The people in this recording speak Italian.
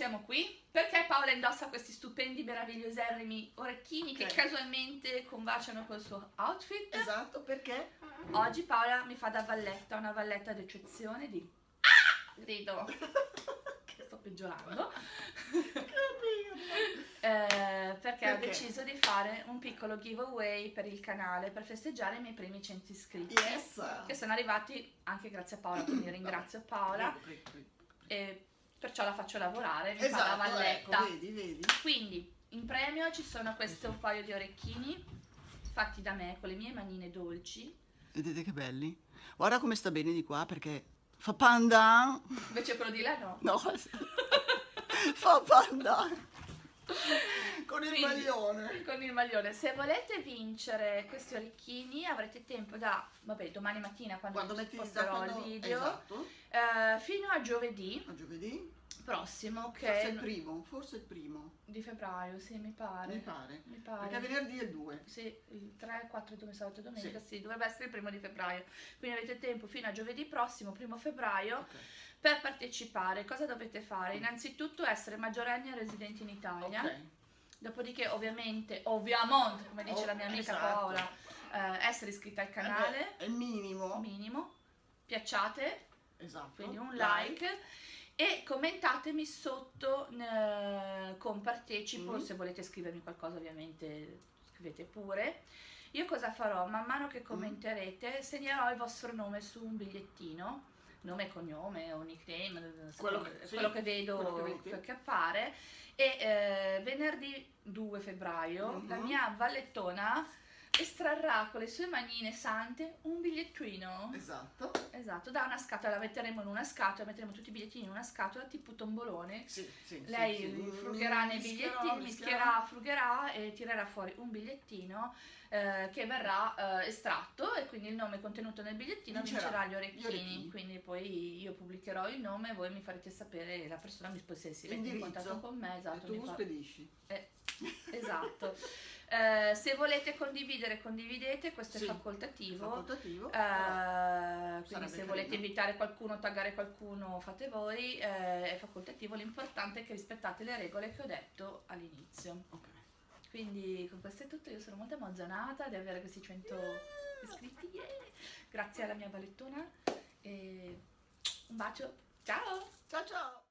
siamo qui? Perché Paola indossa questi stupendi, meraviglioserrimi orecchini che Ok. casualmente combaciano col suo outfit. Esatto, perché? Oggi Paola mi fa da valletta, una valletta d'eccezione di... Ah! Grido! che sto peggiorando. Eh, perché, ho Perché? deciso di fare un piccolo giveaway per il canale per festeggiare i miei primi 100 iscritti. Yes! Che sono arrivati anche grazie a Paola, quindi ringrazio Paola e perciò la faccio lavorare, mi fa la Esatto, valletta. ecco, vedi, vedi. Quindi in premio ci sono questo paio di orecchini fatti da me con le mie manine dolci. Vedete che belli? Guarda come sta bene di qua perché fa panda. Invece quello di là no. No, fa panda. Con il Quindi, maglione. Con il maglione. Se volete vincere questi orecchini avrete tempo da, vabbè, domani mattina quando, Quando metti posterò quando... il video, Esatto. eh, fino a giovedì A giovedì. prossimo, Forse che il primo, forse il primo. di febbraio, sì, mi pare. Mi pare. Mi pare. Perché venerdì è il 2. Sì, il 3, 4, 2, sabato e domenica, Sì. sì. dovrebbe essere il primo di febbraio. Quindi avete tempo fino a giovedì prossimo, primo febbraio, Ok. per partecipare. Cosa dovete fare? Innanzitutto essere maggiorenni e residenti in Italia. Ok. Dopodiché, ovviamente, ovviamente, come dice Oh, la mia amica esatto. Paola, eh, essere iscritta al Eh canale, È minimo. minimo, piacciate, Esatto. quindi un like. E commentatemi sotto eh, con partecipo, Mm. se volete scrivermi qualcosa ovviamente scrivete pure. Io cosa farò? Man mano che commenterete segnerò il vostro nome su un bigliettino, nome e cognome o nickname, eh, Quello secondo- che- sì, quello che vedo quello che che, appare. E eh, venerdì 2 febbraio Mhm. la mia vallettona estrarrà con le sue manine sante un bigliettino. Esatto. Esatto, da una scatola, la metteremo in una scatola, metteremo tutti i bigliettini in una scatola tipo tombolone. Sì, sì, Lei sì, sì. frugherà nei bigliettini, mischierà, frugherà e tirerà fuori un bigliettino eh, che verrà eh, estratto e quindi il nome contenuto nel bigliettino Vincerà vincerà gli orecchini. gli orecchini. Quindi poi io pubblicherò il nome e voi mi farete sapere la persona, mi se si mette in contatto con me, E esatto, tu mi fa- spedisci. eh, esatto. Eh, se volete condividere, condividete, questo Sì, è facoltativo. Facoltativo. Eh, quindi Sarebbe se carino. volete invitare qualcuno, taggare qualcuno, fate voi, eh, è facoltativo, l'importante è che rispettate le regole che ho detto all'inizio. Ok. Quindi con questo è tutto, io sono molto emozionata di avere questi 100 iscritti, yeah! grazie alla mia vallettona e un bacio, ciao! Ciao ciao.